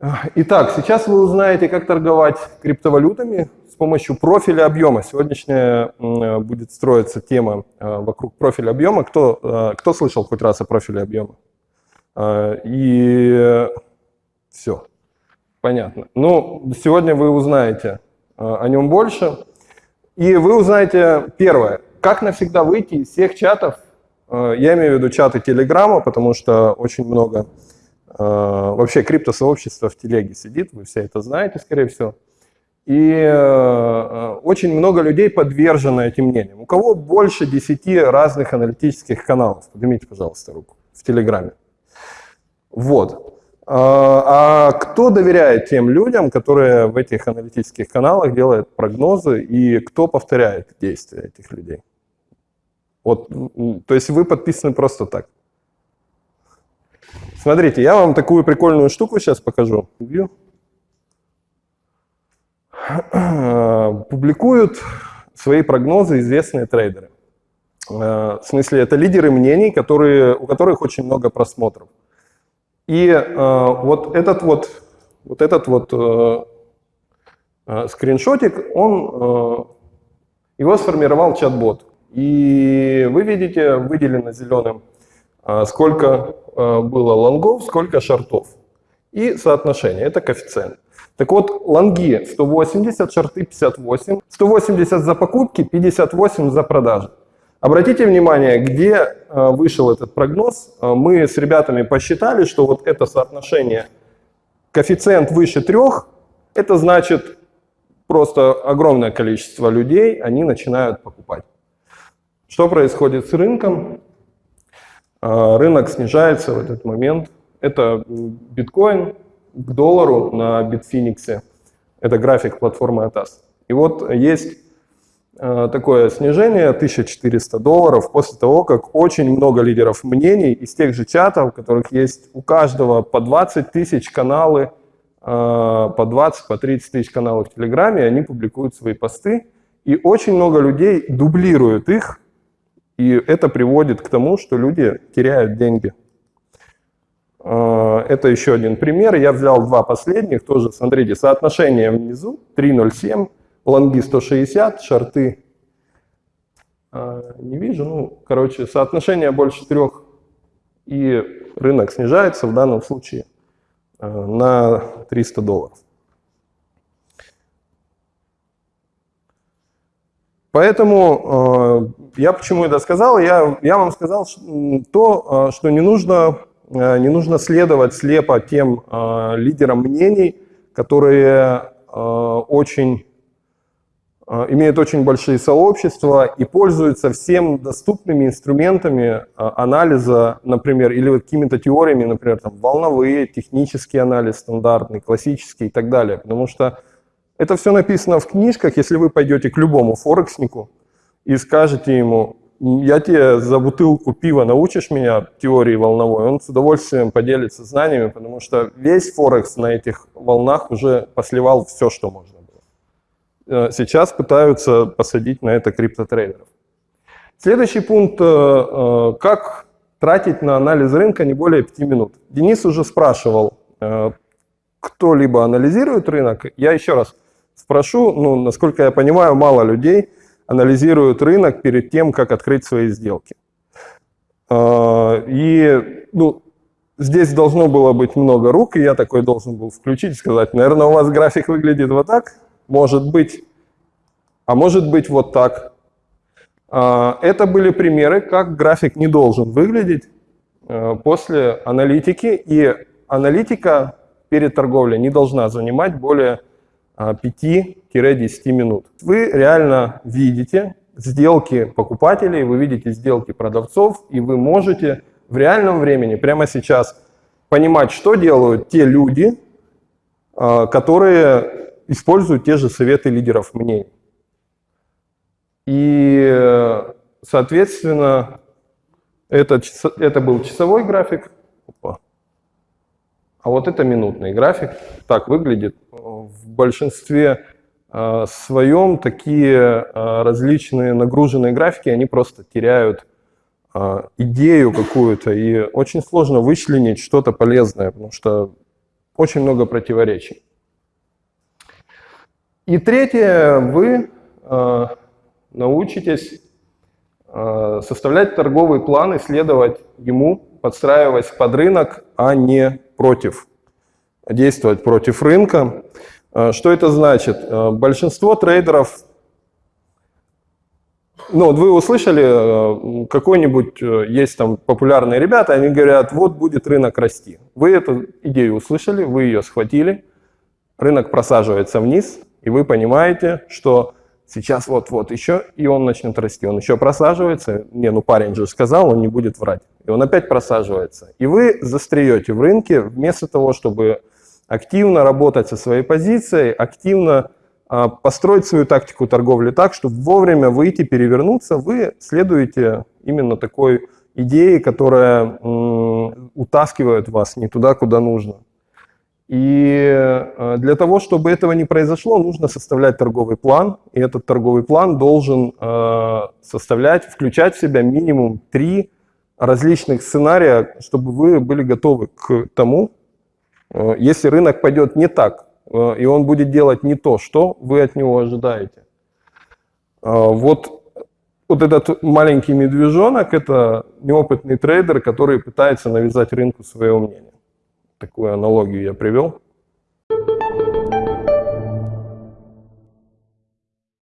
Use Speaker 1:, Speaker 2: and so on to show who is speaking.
Speaker 1: Итак, сейчас вы узнаете, как торговать криптовалютами с помощью профиля объема. Сегодняшняя будет строиться тема э, вокруг профиля объема. Кто, э, кто слышал хоть раз о профиле объема? Э, и все, понятно. Ну, сегодня вы узнаете о нем больше. И вы узнаете первое, как навсегда выйти из всех чатов, я имею в виду чаты Телеграма, потому что очень много вообще криптосообщества в телеге сидит, вы все это знаете, скорее всего. И э, очень много людей подвержено этим мнениям. У кого больше 10 разных аналитических каналов? Поднимите, пожалуйста, руку в Телеграме. Вот. А, а кто доверяет тем людям, которые в этих аналитических каналах делают прогнозы, и кто повторяет действия этих людей? Вот, то есть вы подписаны просто так. Смотрите, я вам такую прикольную штуку сейчас покажу. Публикуют свои прогнозы известные трейдеры. Э, в смысле, это лидеры мнений, которые, у которых очень много просмотров. И э, вот этот вот, вот, этот вот э, скриншотик, он, его сформировал чат-бот. И вы видите, выделено зеленым, сколько было лонгов, сколько шортов. И соотношение, это коэффициент. Так вот, лонги 180, шорты 58. 180 за покупки, 58 за продажи. Обратите внимание, где э, вышел этот прогноз. Э, мы с ребятами посчитали, что вот это соотношение коэффициент выше 3, это значит просто огромное количество людей, они начинают покупать. Что происходит с рынком? Э, рынок снижается в этот момент. Это биткоин, к доллару на Bitfinex. Это график платформы ATAS. И вот есть э, такое снижение 1400 долларов после того, как очень много лидеров мнений из тех же чатов, в которых есть у каждого по 20 тысяч каналы, э, по 20, по 30 тысяч каналов в Телеграме, они публикуют свои посты, и очень много людей дублируют их, и это приводит к тому, что люди теряют деньги. Э, это еще один пример. Я взял два последних, тоже, смотрите, соотношение внизу 3.07, лонги 160, шорты э, не вижу, ну, короче, соотношение больше трех, и рынок снижается в данном случае э, на 300 долларов. Поэтому я почему это сказал? Я, я вам сказал то, что не нужно Э, не нужно следовать слепо тем э, лидерам мнений, которые э, очень имеют очень большие сообщества и пользуются всем доступными инструментами анализа, например, или какими-то теориями, например, там, волновые, технический анализ, стандартный, классический и так далее. Потому что это все написано в книжках. Если вы пойдете к любому форекснику и скажете ему, я тебе за бутылку пива научишь меня теории волновой, он с удовольствием поделится знаниями, потому что весь Форекс на этих волнах уже посливал все, что можно было. Э, сейчас пытаются посадить на это криптотрейдеров. Следующий пункт, э, э, как тратить на анализ рынка не более 5 минут. Денис уже спрашивал, кто-либо анализирует рынок. Я еще раз спрошу, ну, насколько я понимаю, мало людей – анализируют рынок перед тем, как открыть свои сделки. А, и ну, здесь должно было быть много рук, и я такой должен был включить и сказать, наверное, у вас график выглядит вот так, может быть, а может быть вот так. А, это были примеры, как график не должен выглядеть а, после аналитики, и аналитика перед торговлей не должна занимать более 5-10 минут. Вы реально видите сделки покупателей, вы видите сделки продавцов, и вы можете в реальном времени, прямо сейчас, понимать, что делают те люди, а, которые используют те же советы лидеров мнений. И, соответственно, это, это был часовой график. Опа. А вот это минутный график. Так выглядит в большинстве э, своем такие э, различные нагруженные графики, они просто теряют э, идею какую-то, и очень сложно вычленить что-то полезное, потому что очень много противоречий. И третье, вы научитесь составлять торговый план и следовать ему, подстраиваясь под рынок, а не против, действовать против рынка. Э, что это значит? Э, большинство трейдеров ну, вот вы услышали, э, какой-нибудь есть там популярные ребята, они говорят, вот будет рынок расти. Вы эту идею услышали, вы ее схватили, рынок просаживается вниз, и вы понимаете, что сейчас вот-вот еще, и он начнет расти. Он еще просаживается, не, ну парень же сказал, он не будет врать. И он опять просаживается. И вы застреете в рынке вместо того, чтобы активно работать со своей позицией, активно а, построить свою тактику торговли так, чтобы вовремя выйти, перевернуться, вы следуете именно такой идее, которая утаскивает вас не туда, куда нужно. И а, для того, чтобы этого не произошло, нужно составлять торговый план. И этот торговый план должен а, составлять, включать в себя минимум три различных сценария, чтобы вы были готовы к тому, если рынок пойдет не так, Э, и он будет делать не то, что вы от него ожидаете. Э, вот, вот этот маленький медвежонок – это неопытный трейдер, который пытается навязать рынку свое мнение. Такую аналогию я привел.